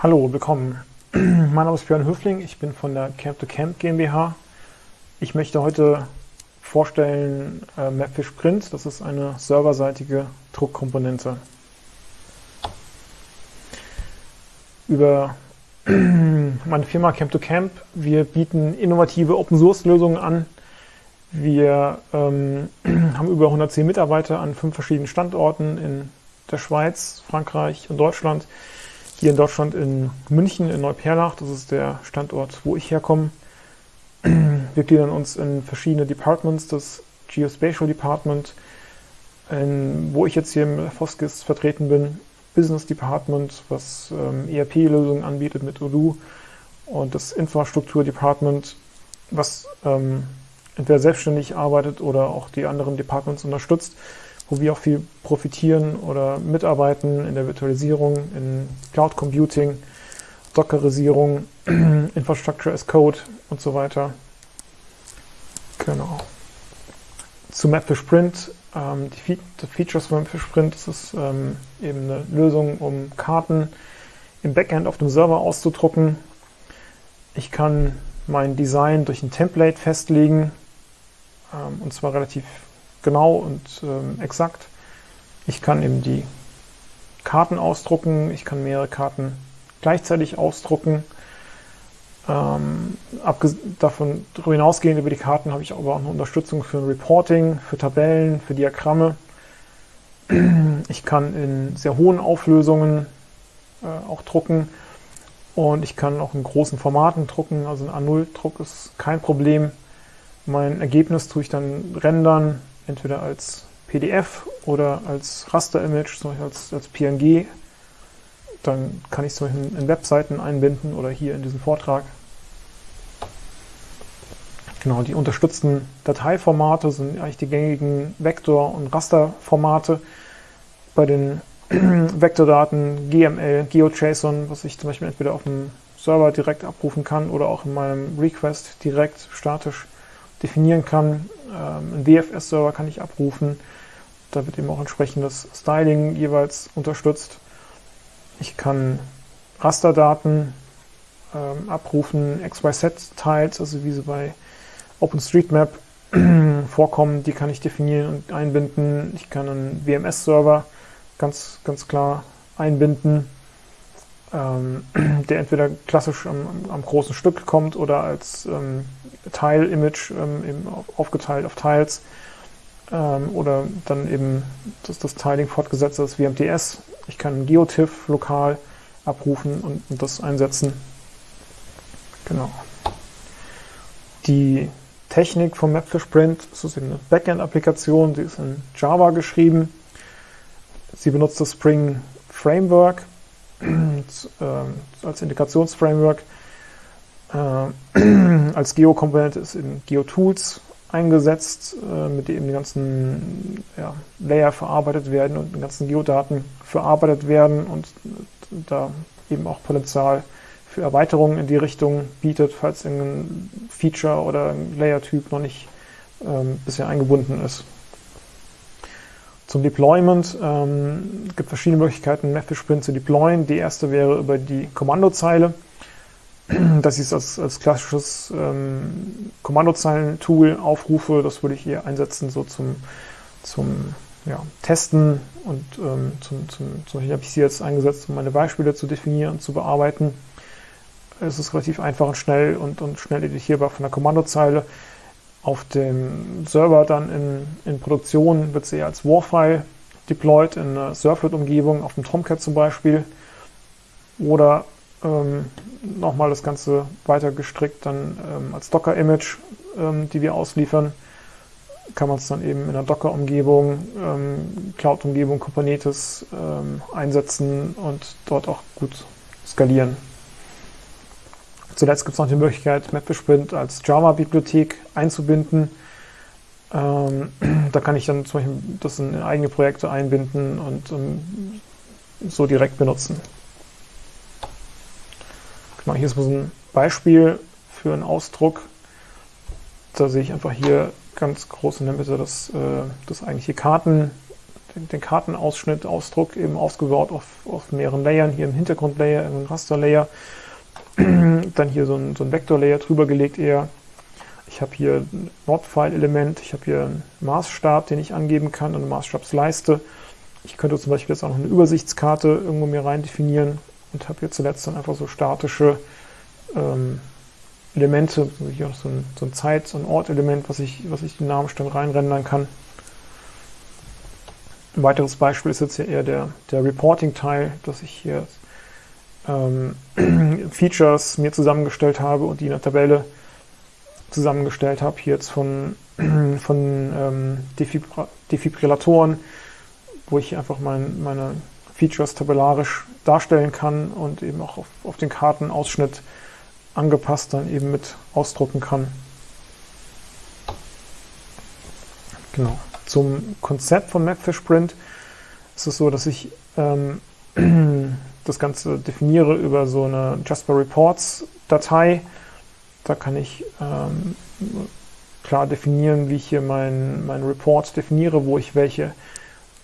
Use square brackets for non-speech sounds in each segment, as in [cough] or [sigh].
Hallo, willkommen. [clears throat] mein Name ist Björn Höfling, ich bin von der Camp to Camp GmbH. Ich möchte heute vorstellen äh, Mapfish Print, das ist eine serverseitige Druckkomponente. Über [clears throat] meine Firma Camp to Camp, wir bieten innovative Open Source Lösungen an. Wir ähm, [clears throat] haben über 110 Mitarbeiter an fünf verschiedenen Standorten in der Schweiz, Frankreich und Deutschland hier in Deutschland in München, in Neuperlach. Das ist der Standort, wo ich herkomme. [clears throat] Wir gliedern uns in verschiedene Departments, das Geospatial Department, in, wo ich jetzt hier im Foskis vertreten bin, Business Department, was ähm, ERP-Lösungen anbietet mit Odoo und das Infrastruktur Department, was ähm, entweder selbstständig arbeitet oder auch die anderen Departments unterstützt wo wir auch viel profitieren oder mitarbeiten in der Virtualisierung, in Cloud Computing, Dockerisierung, [clears throat] Infrastructure as Code und so weiter. Genau. Zu Mapfish Print. Ähm, die, Fe die, Features von Mapfish Print das ist ähm, eben eine Lösung, um Karten im Backend auf dem Server auszudrucken. Ich kann mein Design durch ein Template festlegen ähm, und zwar relativ genau und ähm, exakt. Ich kann eben die Karten ausdrucken, ich kann mehrere Karten gleichzeitig ausdrucken. Ähm, davon darüber hinausgehend über die Karten habe ich aber auch eine Unterstützung für ein Reporting, für Tabellen, für Diagramme. [clears throat] Ich kann in sehr hohen Auflösungen äh, auch drucken und ich kann auch in großen Formaten drucken. Also ein A0-Druck ist kein Problem. Mein Ergebnis tue ich dann rendern entweder als PDF oder als Raster-Image, zum Beispiel als, als PNG. Dann kann ich es zum Beispiel in Webseiten einbinden oder hier in diesen Vortrag. Genau, die unterstützten Dateiformate sind eigentlich die gängigen Vektor- und Rasterformate. Bei den [clears throat] Vektordaten GML, GeoJSON, was ich zum Beispiel entweder auf dem Server direkt abrufen kann oder auch in meinem Request direkt statisch definieren kann. Ähm, einen WFS-Server kann ich abrufen. Da wird eben auch entsprechendes Styling jeweils unterstützt. Ich kann Rasterdaten ähm, abrufen, XYZ-Tiles, also wie sie bei OpenStreetMap [clears throat] vorkommen, die kann ich definieren und einbinden. Ich kann einen WMS-Server ganz, ganz klar einbinden ähm, der entweder klassisch am, am, großen Stück kommt oder als ähm, Tile-Image ähm, eben aufgeteilt auf Tiles ähm, oder dann eben das, das Tiling fortgesetzt ist wie MTS. Ich kann GeoTIFF lokal abrufen und, und das einsetzen. Genau. Die Technik vom Mapfish Print ist eine Backend-Applikation, sie ist in Java geschrieben. Sie benutzt das Spring Framework als Integrationsframework. Äh, [clears throat] als Geo-Komponente ist in GeoTools eingesetzt, äh, mit dem die ganzen ja, Layer verarbeitet werden und die ganzen Geodaten verarbeitet werden und da eben auch Potenzial für Erweiterungen in die Richtung bietet, falls ein Feature oder ein Layer-Typ noch nicht ähm, bisher eingebunden ist. Zum Deployment ähm, gibt verschiedene Möglichkeiten, Method Sprint zu deployen. Die erste wäre über die Kommandozeile. [clears throat] ich es als, als klassisches ähm, Kommandozeilen-Tool aufrufe. Das würde ich hier einsetzen, so zum, zum ja, Testen und ähm, zum, zum, zum Beispiel habe ich sie jetzt eingesetzt, um meine Beispiele zu definieren und zu bearbeiten. Es ist relativ einfach und schnell und, und schnell editierbar von der Kommandozeile. Auf dem Server dann in, in Produktion wird sie als Warfile deployed in einer Servlet-Umgebung, auf dem Tomcat zum Beispiel. Oder ähm, nochmal das Ganze weiter gestrickt, dann ähm, als Docker-Image, ähm, die wir ausliefern, kann man es dann eben in einer Docker-Umgebung, ähm, Cloud-Umgebung, Kubernetes ähm, einsetzen und dort auch gut skalieren. Zuletzt gibt es noch die Möglichkeit, MapFishPrint als Java-Bibliothek einzubinden. Ähm, [clears throat] da kann ich dann zum Beispiel das in eigene Projekte einbinden und ähm, so direkt benutzen. Genau, hier ist so ein Beispiel für einen Ausdruck. Da sehe ich einfach hier ganz groß in der Mitte das, äh, das eigentliche Kartenbild den, den Kartenausschnitt, Ausdruck eben ausgebaut auf, auf mehreren Layern, hier im Hintergrundlayer, im Rasterlayer, [clears throat] dann hier so ein, so ein Vektorlayer drüber gelegt eher. Ich habe hier ein Nordfile-Element, ich habe hier einen Maßstab, den ich angeben kann, eine Maßstabsleiste. Ich könnte zum Beispiel jetzt auch noch eine Übersichtskarte irgendwo mir rein definieren und habe hier zuletzt dann einfach so statische ähm, Elemente, hier auch so ein, so ein Zeit- und Ort-Element, was ich, was ich dynamisch dann reinrendern kann. Ein weiteres Beispiel ist jetzt hier eher der, der Reporting-Teil, dass ich hier ähm, [clears throat] Features mir zusammengestellt habe und die in der Tabelle zusammengestellt habe, hier jetzt von, [clears throat] von ähm, Defibrillatoren, wo ich einfach mein, meine Features tabellarisch darstellen kann und eben auch auf, auf den Kartenausschnitt angepasst dann eben mit ausdrucken kann. Genau. Zum Konzept von Mapfish-Print ist es so, dass ich ähm, [clears throat] das Ganze definiere über so eine Jasper Reports Datei. Da kann ich ähm, klar definieren, wie ich hier meinen mein Report definiere, wo ich welche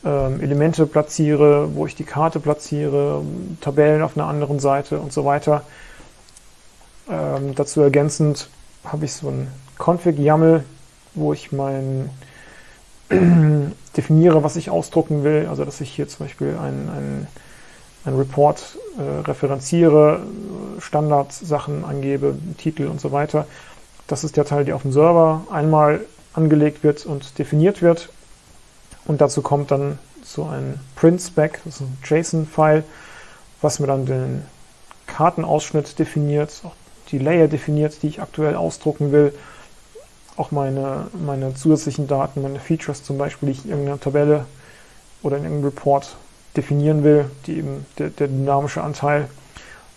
ähm, Elemente platziere, wo ich die Karte platziere, Tabellen auf einer anderen Seite und so weiter. Ähm, dazu ergänzend habe ich so ein Config-YAML, wo ich mein [clears throat] definiere, was ich ausdrucken will. Also dass ich hier zum Beispiel ein, ein, ein Report äh, referenziere, Standardsachen angebe, Titel und so weiter. Das ist der Teil, der auf dem Server einmal angelegt wird und definiert wird. Und dazu kommt dann so ein Print-Spec, das ist ein JSON-File, was mir dann den Kartenausschnitt definiert, auch die Layer definiert, die ich aktuell ausdrucken will, auch meine, meine zusätzlichen Daten, meine Features zum Beispiel, die ich in irgendeiner Tabelle oder in irgendeinem Report definieren will, die eben der, der dynamische Anteil,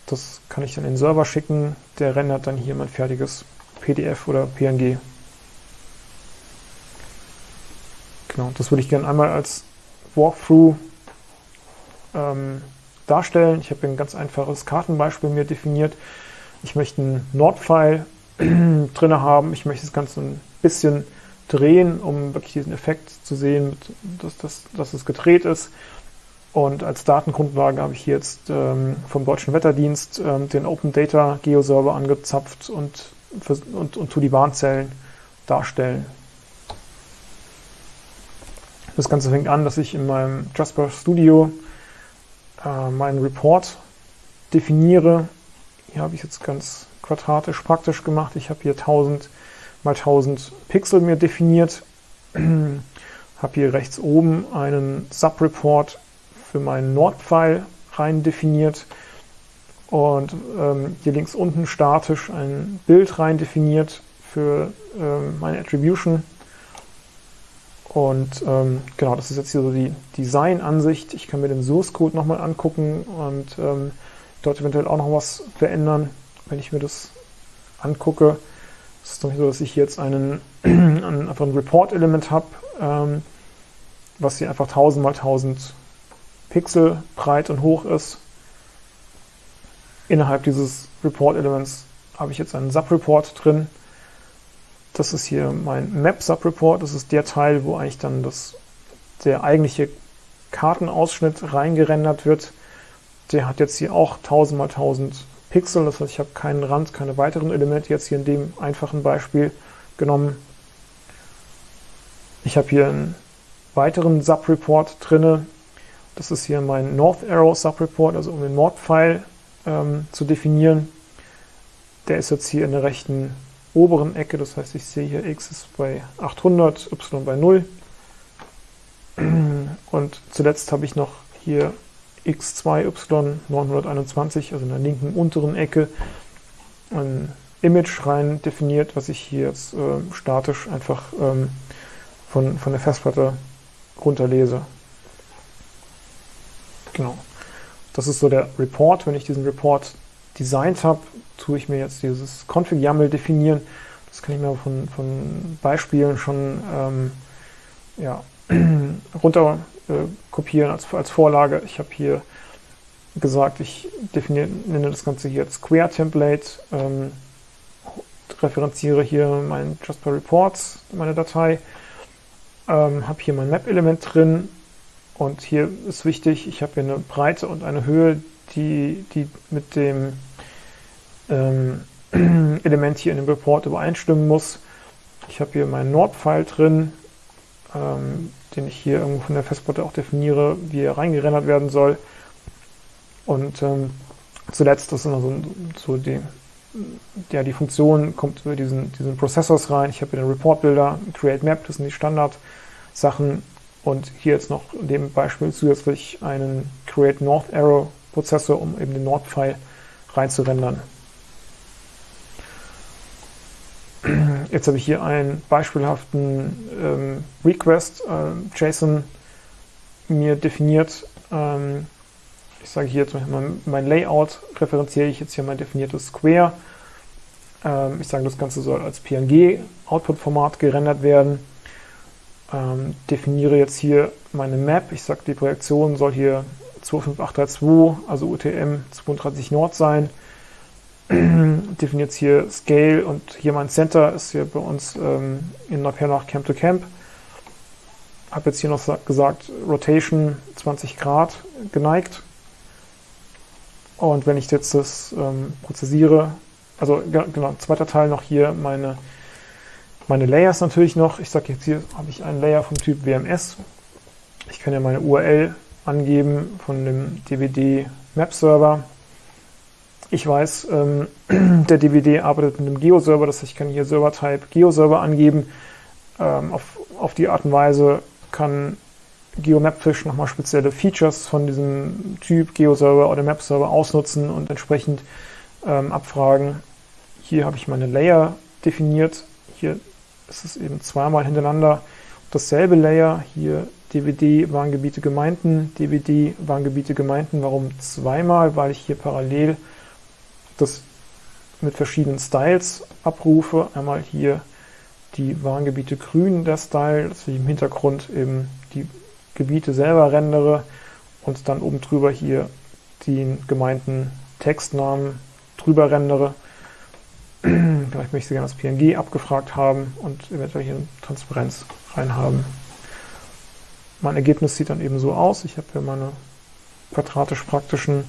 das kann ich dann in den Server schicken, der rendert dann hier mein fertiges PDF oder PNG. Genau, das würde ich gerne einmal als Walkthrough ähm, darstellen. Ich habe ein ganz einfaches Kartenbeispiel mir definiert. Ich möchte einen Nordpfeil [clears throat] drin haben. Ich möchte das Ganze ein bisschen drehen, um wirklich diesen Effekt zu sehen, dass, dass, dass es gedreht ist. Und als Datengrundlage habe ich hier jetzt ähm, vom Deutschen Wetterdienst ähm, den Open Data Geoserver angezapft und, und, und tu die Warnzellen darstellen. Das Ganze fängt an, dass ich in meinem Jasper Studio äh, meinen Report definiere. Hier habe ich jetzt ganz quadratisch praktisch gemacht. Ich habe hier 1000 mal 1000 Pixel mir definiert. [clears throat] habe hier rechts oben einen Subreport für meinen Nordpfeil rein definiert und ähm, hier links unten statisch ein Bild rein definiert für ähm, meine Attribution. Und ähm, genau, das ist jetzt hier so die Design-Ansicht. Ich kann mir den Source Code nochmal angucken und ähm, dort eventuell auch noch was verändern, wenn ich mir das angucke. Es ist doch nicht so, dass ich hier jetzt einen, [clears throat] einfach ein Report-Element habe, ähm, was hier einfach 1000 mal 1000 Pixel breit und hoch ist. Innerhalb dieses Report-Elements habe ich jetzt einen Subreport drin. Das ist hier mein Map-Subreport. Das ist der Teil, wo eigentlich dann das, der eigentliche Kartenausschnitt reingerendert wird. Der hat jetzt hier auch 1000 mal 1000 Pixel. Das heißt, ich habe keinen Rand, keine weiteren Elemente jetzt hier in dem einfachen Beispiel genommen. Ich habe hier einen weiteren Subreport drinne. Das ist hier mein North Arrow Subreport, also um den Nordpfeil ähm, zu definieren. Der ist jetzt hier in der rechten oberen Ecke, das heißt, ich sehe hier x ist bei 800, y bei 0. [clears throat] Und zuletzt habe ich noch hier x2y 921, also in der linken unteren Ecke, ein Image rein definiert, was ich hier jetzt äh, statisch einfach ähm, von, von der Festplatte runterlese. Genau. Das ist so der Report. Wenn ich diesen Report designt habe, tue ich mir jetzt dieses Config-YAML definieren. Das kann ich mir von, von Beispielen schon ähm, ja, [clears throat] runter äh, kopieren als, als Vorlage. Ich habe hier gesagt, ich definiere, nenne das Ganze hier Square Template, ähm, referenziere hier mein Jasper Reports, meine Datei, ähm, habe hier mein Map-Element drin, Und hier ist wichtig, ich habe hier eine Breite und eine Höhe, die, die mit dem ähm, [clears throat] Element hier in dem Report übereinstimmen muss. Ich habe hier meinen Nord-File drin, ähm, den ich hier irgendwo von der Festplatte auch definiere, wie er reingerendert werden soll. Und ähm, zuletzt ist immer so, so die, ja, die Funktion kommt über diesen, diesen Processors rein. Ich habe hier den Report-Builder, Create Map, das sind die Standard-Sachen. Und hier jetzt noch in dem Beispiel zusätzlich einen Create North Arrow Prozessor, um eben den Nord-File reinzurendern. Jetzt habe ich hier einen beispielhaften ähm, Request äh, JSON mir definiert. Ähm, ich sage hier zum Beispiel mein, mein, Layout, referenziere ich jetzt hier mein definiertes Square. Ähm, ich sage, das Ganze soll als PNG-Output-Format gerendert werden. Ähm, definiere jetzt hier meine Map. Ich sage, die Projektion soll hier 25832, also UTM 32 Nord sein. [clears throat] definiert hier Scale und hier mein Center ist hier bei uns ähm, in nach Camp to Camp. Habe jetzt hier noch gesagt, Rotation 20 Grad geneigt. Und wenn ich jetzt das ähm, prozessiere, also genau, zweiter Teil noch hier meine, meine Layers natürlich noch. Ich sage jetzt hier habe ich einen Layer vom Typ WMS. Ich kann ja meine URL angeben von dem DVD Map Server ich weiß, ähm, [clears throat] der DVD arbeitet mit einem Geo-Server, das heißt, ich kann hier Server-Type Geo-Server angeben. Ähm, auf, auf die Art und Weise kann GeoMapFish nochmal spezielle Features von diesem Typ Geo-Server oder Map-Server ausnutzen und entsprechend ähm, abfragen. Hier habe ich meine Layer definiert. Hier ist es eben zweimal hintereinander dasselbe Layer. Hier DVD Warngebiete Gemeinden, DVD Warngebiete Gemeinden. Warum zweimal? Weil ich hier parallel das mit verschiedenen Styles abrufe. Einmal hier die Warngebiete grün der Style, dass ich im Hintergrund eben die Gebiete selber rendere und dann oben drüber hier den gemeinten Textnamen drüber rendere. [clears throat] Vielleicht möchte ich sie gerne als PNG abgefragt haben und eventuell hier eine Transparenz reinhaben. Mein Ergebnis sieht dann eben so aus. Ich habe hier meine quadratisch praktischen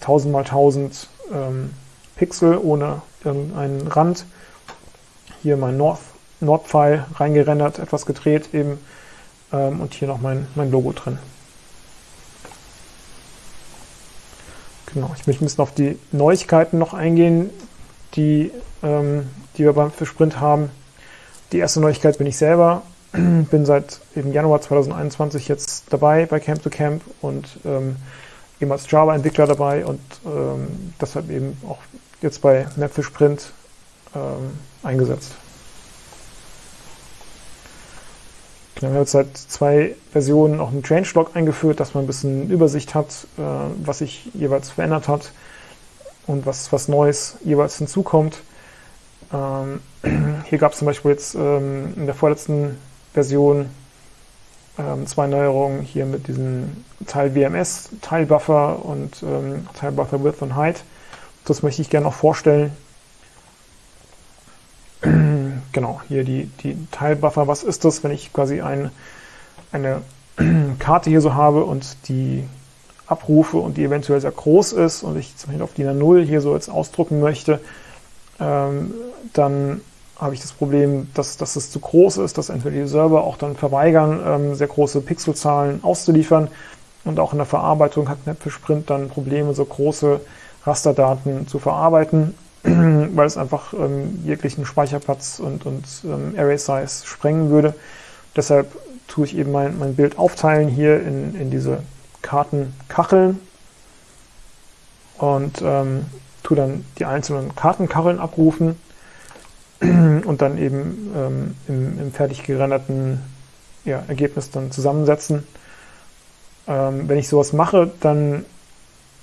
1000 mal 1000 ähm, Pixel ohne irgendeinen Rand. Hier mein Nord-Pfeil reingerendert, etwas gedreht eben ähm, und hier noch mein, mein Logo drin. Genau, ich möchte ein bisschen auf die Neuigkeiten noch eingehen, die, ähm, die wir beim Fischprint haben. Die erste Neuigkeit bin ich selber. [clears throat] bin seit eben Januar 2021 jetzt dabei bei Camp to Camp und ähm, eben als Java-Entwickler dabei und ähm, deshalb eben auch jetzt bei Mapfish Print ähm, eingesetzt. Wir haben jetzt seit zwei Versionen auch einen Changelog eingeführt, dass man ein bisschen Übersicht hat, äh, was sich jeweils verändert hat und was, was Neues jeweils hinzukommt. Ähm, [clears throat] hier gab es zum Beispiel jetzt ähm, in der vorletzten Version ähm, zwei Neuerungen hier mit diesem Teil WMS, Teilbuffer und ähm, Teilbuffer Width und Height. Das möchte ich gerne noch vorstellen. [clears throat] genau, hier die, die Teilbuffer. Was ist das, wenn ich quasi ein, eine [clears throat] Karte hier so habe und die abrufe und die eventuell sehr groß ist und ich zum Beispiel auf DIN A0 hier so jetzt ausdrucken möchte, ähm, dann habe ich das Problem, dass, dass es zu groß ist, dass entweder die Server auch dann verweigern, ähm, sehr große Pixelzahlen auszuliefern. Und auch in der Verarbeitung hat Netfish Print dann Probleme, so große Rasterdaten zu verarbeiten, [clears throat] weil es einfach ähm, jeglichen Speicherplatz und, und ähm, Array Size sprengen würde. Deshalb tue ich eben mein, mein Bild aufteilen hier in, in diese Kartenkacheln und ähm, tue dann die einzelnen Kartenkacheln abrufen [clears throat] und dann eben ähm, im, im, fertig gerenderten ja, Ergebnis dann zusammensetzen. Ähm, wenn ich sowas mache, dann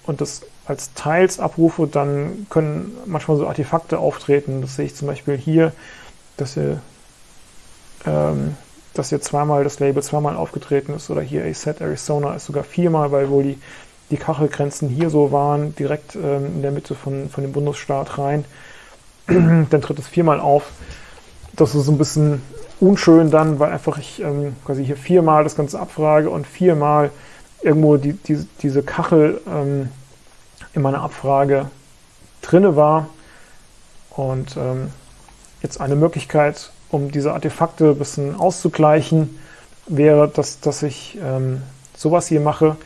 und das als Teils abrufe, dann können manchmal so Artefakte auftreten. Das sehe ich zum Beispiel hier, dass hier, ähm, dass hier zweimal das Label zweimal aufgetreten ist oder hier ASET Arizona ist sogar viermal, weil wohl die, die Kachelgrenzen hier so waren, direkt ähm, in der Mitte von, von dem Bundesstaat rein. [clears throat] dann tritt es viermal auf. Das ist so ein bisschen unschön dann, weil einfach ich ähm, quasi hier viermal das Ganze abfrage und viermal irgendwo die, die, diese Kachel ähm, in meiner Abfrage drinne war. Und ähm, jetzt eine Möglichkeit, um diese Artefakte ein bisschen auszugleichen, wäre, dass, dass ich ähm, sowas hier mache.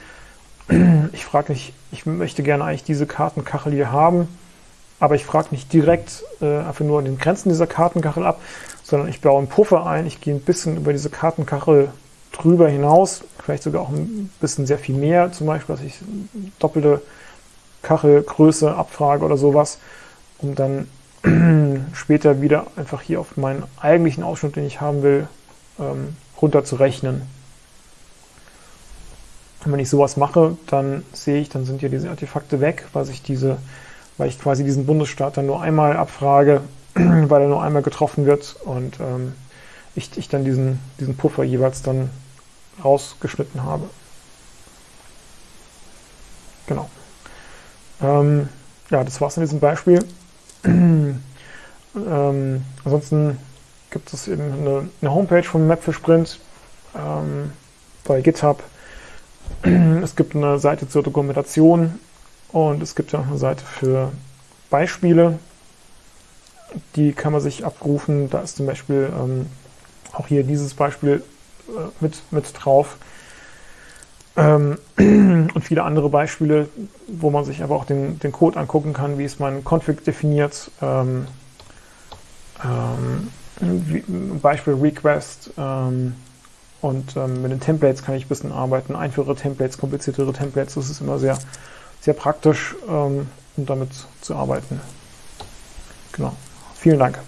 [clears throat] Ich frage nicht, ich möchte gerne eigentlich diese Kartenkachel hier haben, aber ich frage nicht direkt äh, einfach nur an den Grenzen dieser Kartenkachel ab, sondern ich baue einen Puffer ein, ich gehe ein bisschen über diese Kartenkachel drüber hinaus, vielleicht sogar auch ein bisschen sehr viel mehr, zum Beispiel, dass ich doppelte Kachelgröße abfrage oder sowas, um dann später wieder einfach hier auf meinen eigentlichen Ausschnitt, den ich haben will, ähm, runter zu rechnen. Und wenn ich sowas mache, dann sehe ich, dann sind ja diese Artefakte weg, weil ich diese, weil ich quasi diesen Bundesstaat dann nur einmal abfrage, [clears throat] weil er nur einmal getroffen wird und ähm, ich, ich dann diesen, diesen Puffer jeweils dann rausgeschnitten habe. Genau. Ähm, ja, das war's in diesem Beispiel. [clears throat] ähm, ansonsten gibt es eben eine, eine Homepage von Map für Sprint ähm, bei GitHub. [clears throat] es gibt eine Seite zur Dokumentation und es gibt ja noch eine Seite für Beispiele. Die kann man sich abrufen. Da ist zum Beispiel ähm, auch hier dieses Beispiel äh, mit, mit drauf. Ähm, [clears throat] und viele andere Beispiele, wo man sich aber auch den, den Code angucken kann, wie ist mein Config definiert. Ähm, ähm, Beispiel Request ähm, und ähm, mit den Templates kann ich ein bisschen arbeiten. Einfache Templates, kompliziertere Templates, das ist immer sehr, sehr praktisch, ähm, um damit zu arbeiten. Genau. Vielen Dank.